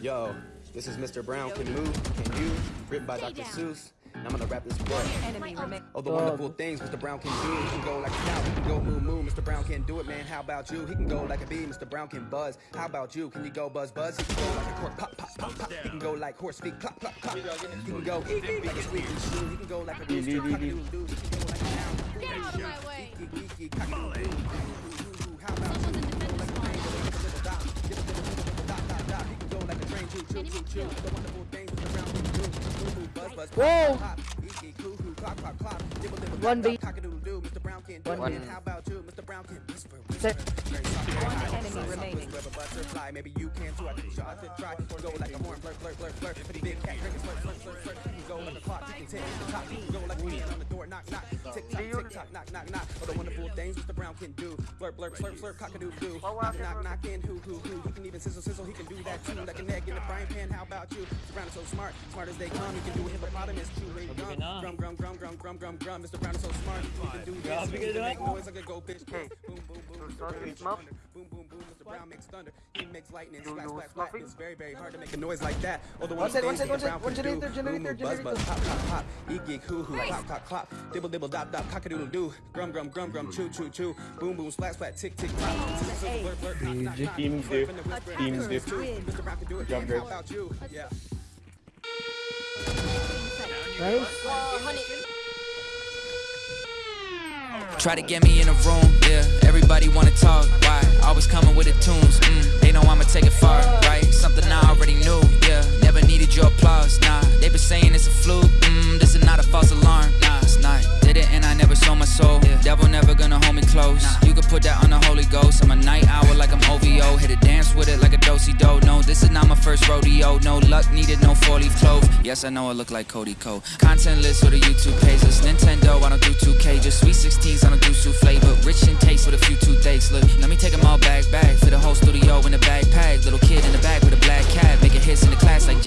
Yo, this is Mr. Brown Can Move, Can You, written by Dr. Seuss. And I'm gonna rap this book. Enemy. Oh, the wonderful things Mr. Brown can do. He can go like a cow, he can go moo moo. Mr. Brown can do it, man. How about you? He can go like a bee. Mr. Brown can buzz. How about you? Can you go buzz buzz? He can go like a cork pop pop pop pop. He can go like horse feet clap clap clap. He can go like a squeaky shoe. He can go like a rooster cock doodle. He can go like a cow. Get out of my way. It. One beat. How about you? Mr. Brown can whisper Set. whisper. One enemy remaining. Web a butterfly, maybe you can too. I think you should to try. Or go like a horn, flirt, flirt, flirt, flirt. Pretty big cat, drinking, flirt, flirt, flirt, flirt. You go like a clock, you can tick, tock. You can go like a hand on the door, knock, knock. Tick tock, tick tock, knock, knock, knock. All the wonderful things Mr. Brown can do. Blurp, blurp, slurp, slurp, cock a doo doo. Knock, knock, knock in, who, who, who. He can even sizzle, sizzle. He can do that too. Like an egg in a frying pan. How about you? Mr. Brown is so smart, smart as they come. He can do a hippopotamus, chewing gum. Grum, grum, grum, grum, grum, grum, grum. Mr. Brown is so smart. He can do this. He can make noise like a goldfish. Boom, boom, boom. Mr. Brown makes thunder. Boom, boom, boom. Mr. Brown makes thunder. He makes lightning. Splash, splash, splash. It's very, very hard to make a noise like that. Oh, the One wonderful sec, one things sec, Mr. one sec. Brown One can generator, do. generator, Boom, boom, buzz, buzz, generator. pop, pop, pop. Eek, geek, hoo, hoo, clop, clop, clop. Dibble, dibble, dop, dop, cock-a-doodle doo. Grum, grum, grum, grum, choo, choo, choo. Boom, boom, splat, splat, tick, tick, tock. Teams do. Flip in the whisper, Teams whisper, do. too. Mr. Brown can Try to get me in a room, yeah. Everybody wanna talk, why? Always coming with the tunes, mm. They know I'ma take it far, right? Something I already knew, yeah. Never needed your applause, nah. They been saying it's a fluke, mm. This is not a false alarm, nah. It's not. Did it and I never sold my soul. Yeah. Devil never gonna hold me close. Nah. You can put that on the Holy Ghost. I'm a night owl like I'm OVO. Hit a dance with it like a dosey do. No, this is not my first rodeo. No luck needed, no four leaf clove. Yes, I know I look like Cody Ko. Content list or the YouTube pages. Nintendo, I don't do 2K.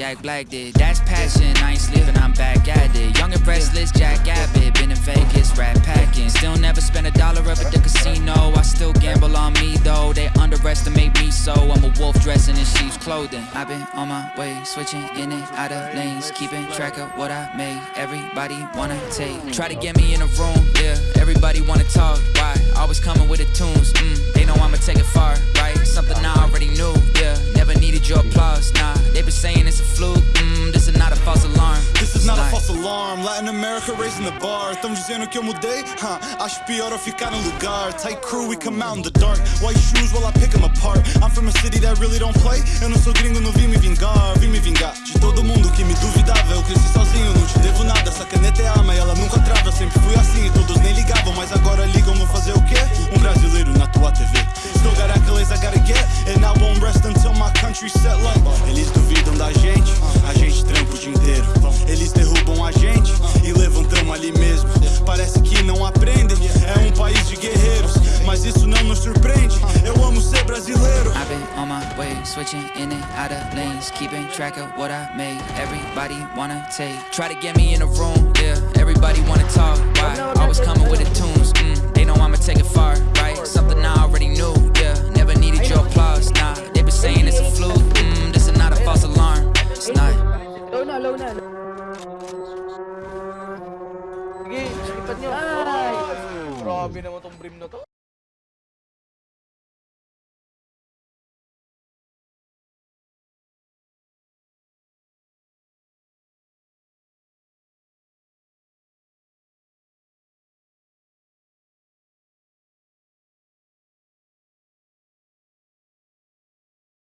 Jack Black did. That's passion, I ain't sleeping, I'm back at it. Young and restless, Jack Abbott. Been in Vegas, rat packing. Still never spent a dollar up at the casino. I still gamble on me though. They underestimate me so. I'm a wolf dressing in sheep's clothing. I've been on my way, switching in and out of lanes. Keeping track of what I made. Everybody wanna take. Try to get me in a room, yeah. Everybody wanna talk, Latin America raising the bar. Tão dizendo que eu mudei? Huh. Acho pior eu ficar no lugar. Tight crew, we come out in the dark. White shoes while I pick 'em apart. I'm from a city that really don't play. Eu não sou gringo, não vim me vingar. Vim me vingar de todo mundo que me duvidava. Eu cresci sozinho, não te devo nada. Essa caneta é arma e ela nunca trava. Eu sempre fui assim e todos nem ligavam. Mas agora ligam, vou fazer o quê? Um brasileiro na tua TV. Still got accolades I gotta get. And I won't rest until my country set like. Eles duvidam da gente, a gente trampa o dia inteiro. Eles derrubam on my way, switching in and out of lanes, keeping track of what I made. Everybody wanna take. Try to get me in a room, yeah. Everybody wanna talk, why? Always coming with the tunes, mm. They know I'ma take it far, right? Something I already knew, yeah. Never needed your applause, nah. They been saying it's a fluke, mm. This is not a false alarm, it's not. Low na, low na. Sige, sikipan nyo. Ay! Grabe naman tong brim na to.